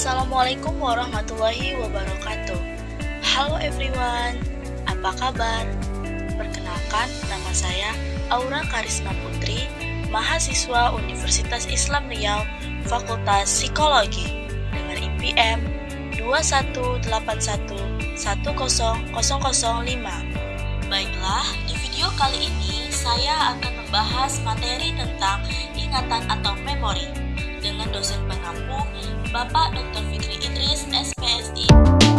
Assalamualaikum warahmatullahi wabarakatuh. Halo everyone, apa kabar? Perkenalkan, nama saya Aura Karisma Putri Mahasiswa Universitas Islam Riau Fakultas Psikologi. Dengan IPM 218110005 Baiklah, di video kali ini saya akan membahas materi tentang ingatan atau memori dengan dosen Bapak Dr. Fikri Idris, SPSI.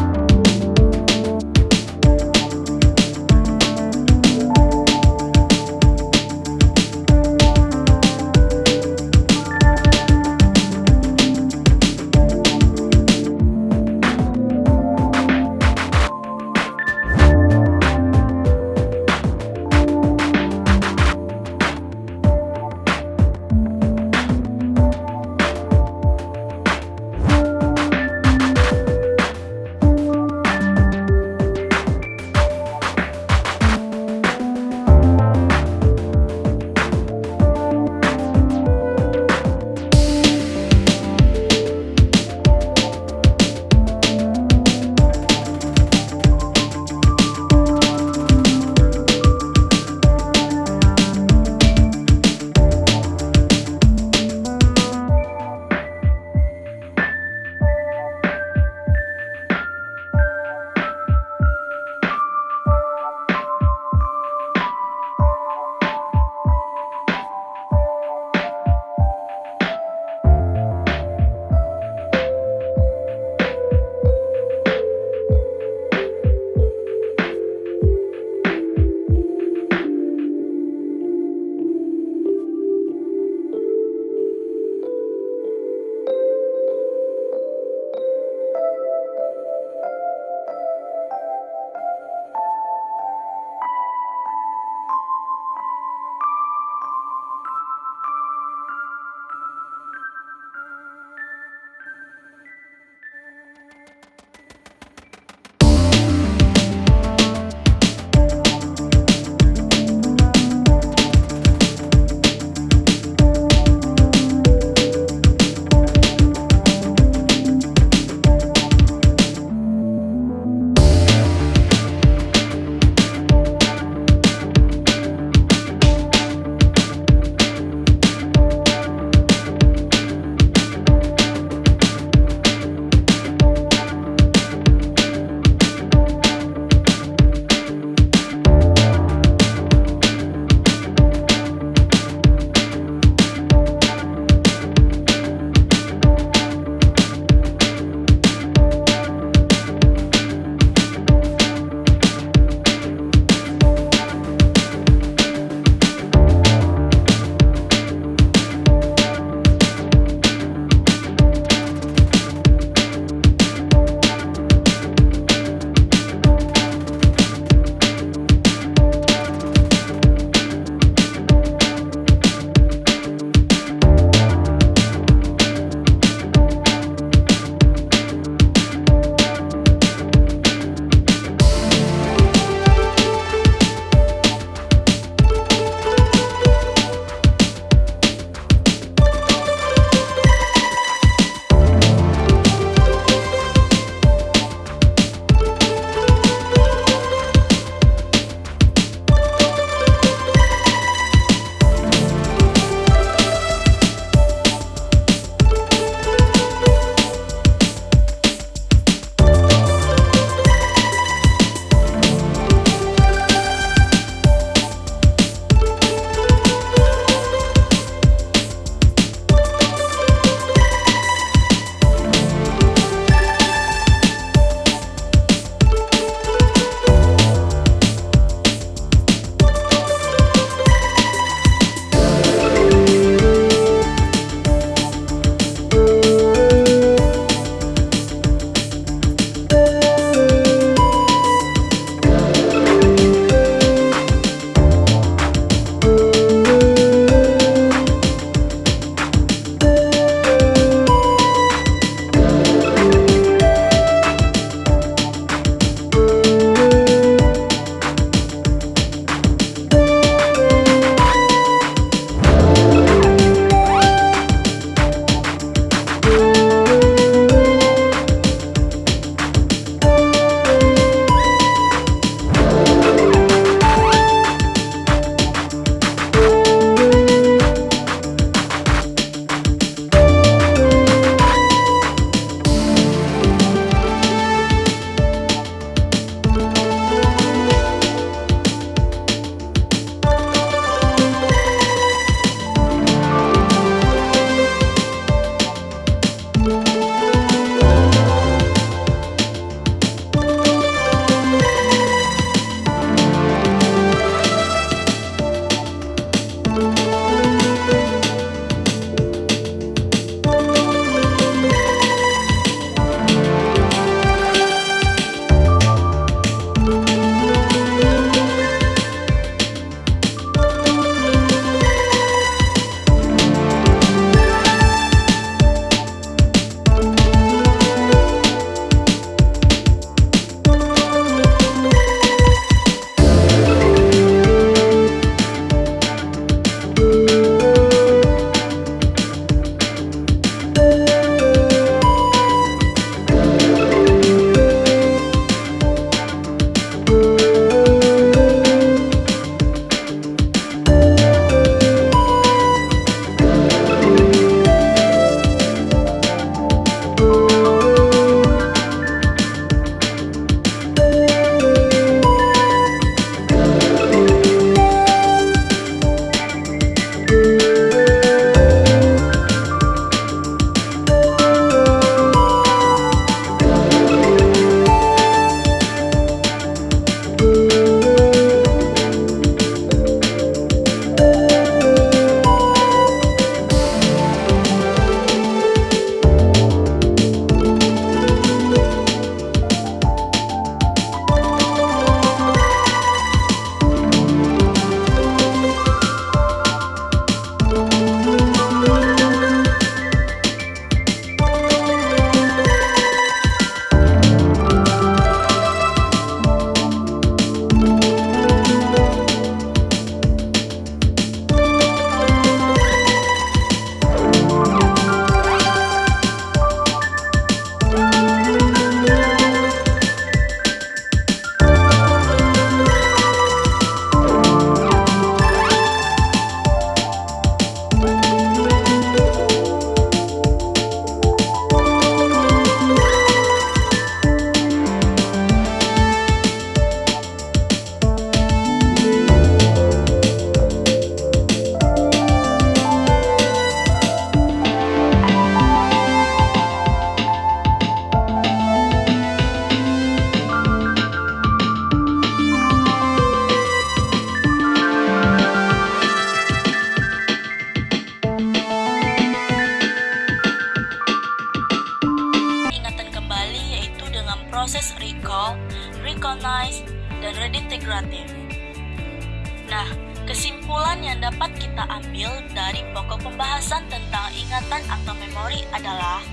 Kesimpulan yang dapat kita ambil dari pokok pembahasan tentang ingatan atau memori adalah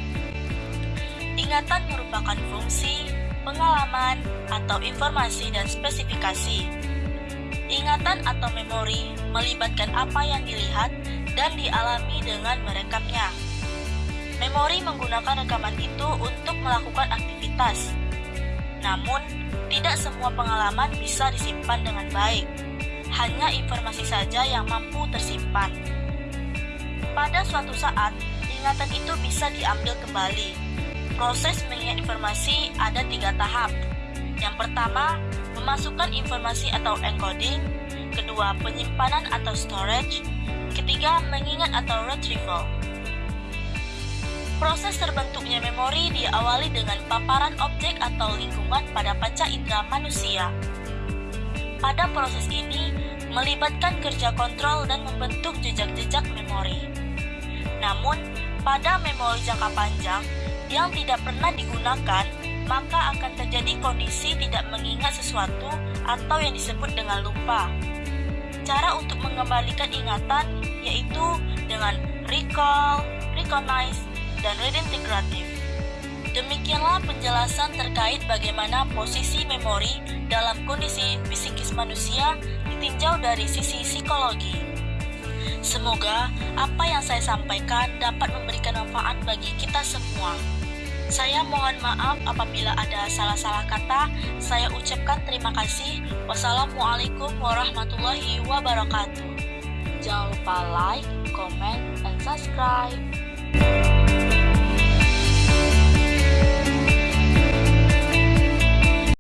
ingatan merupakan fungsi, pengalaman, atau informasi dan spesifikasi. Ingatan atau memori melibatkan apa yang dilihat dan dialami dengan merekamnya. Memori menggunakan rekaman itu untuk melakukan aktivitas. Namun, tidak semua pengalaman bisa disimpan dengan baik. Hanya informasi saja yang mampu tersimpan. Pada suatu saat, ingatan itu bisa diambil kembali. Proses mengingat informasi ada tiga tahap. Yang pertama, memasukkan informasi atau encoding. Kedua, penyimpanan atau storage. Ketiga, mengingat atau retrieval. Proses terbentuknya memori diawali dengan paparan objek atau lingkungan pada panca indera manusia. Pada proses ini, melibatkan kerja kontrol dan membentuk jejak-jejak memori. Namun, pada memori jangka panjang yang tidak pernah digunakan, maka akan terjadi kondisi tidak mengingat sesuatu atau yang disebut dengan lupa. Cara untuk mengembalikan ingatan yaitu dengan recall, recognize, dan redintegratif. Demikianlah penjelasan terkait bagaimana posisi memori dalam kondisi fisikis manusia ditinjau dari sisi psikologi. Semoga apa yang saya sampaikan dapat memberikan manfaat bagi kita semua. Saya mohon maaf apabila ada salah-salah kata. Saya ucapkan terima kasih. Wassalamualaikum warahmatullahi wabarakatuh. Jangan lupa like, comment, dan subscribe.